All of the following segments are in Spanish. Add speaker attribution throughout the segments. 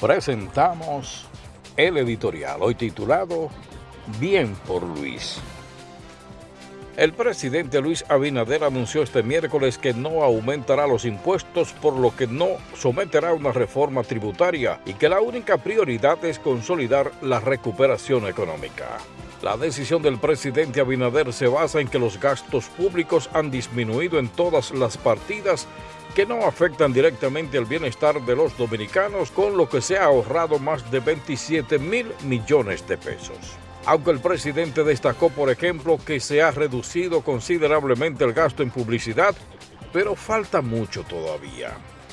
Speaker 1: presentamos el editorial, hoy titulado Bien por Luis. El presidente Luis Abinader anunció este miércoles que no aumentará los impuestos, por lo que no someterá una reforma tributaria y que la única prioridad es consolidar la recuperación económica. La decisión del presidente Abinader se basa en que los gastos públicos han disminuido en todas las partidas que no afectan directamente el bienestar de los dominicanos, con lo que se ha ahorrado más de 27 mil millones de pesos. Aunque el presidente destacó, por ejemplo, que se ha reducido considerablemente el gasto en publicidad, pero falta mucho todavía.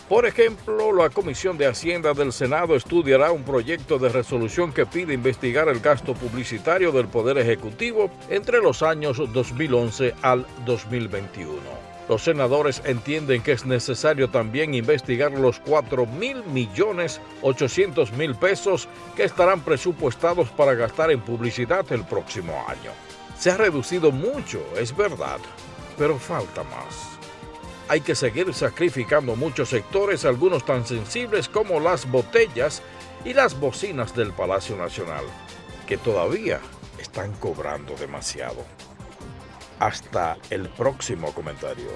Speaker 1: Por ejemplo, la Comisión de Hacienda del Senado estudiará un proyecto de resolución que pide investigar el gasto publicitario del Poder Ejecutivo entre los años 2011 al 2021. Los senadores entienden que es necesario también investigar los 4 mil millones 800 mil pesos que estarán presupuestados para gastar en publicidad el próximo año. Se ha reducido mucho, es verdad, pero falta más. Hay que seguir sacrificando muchos sectores, algunos tan sensibles como las botellas y las bocinas del Palacio Nacional, que todavía están cobrando demasiado. Hasta el próximo comentario.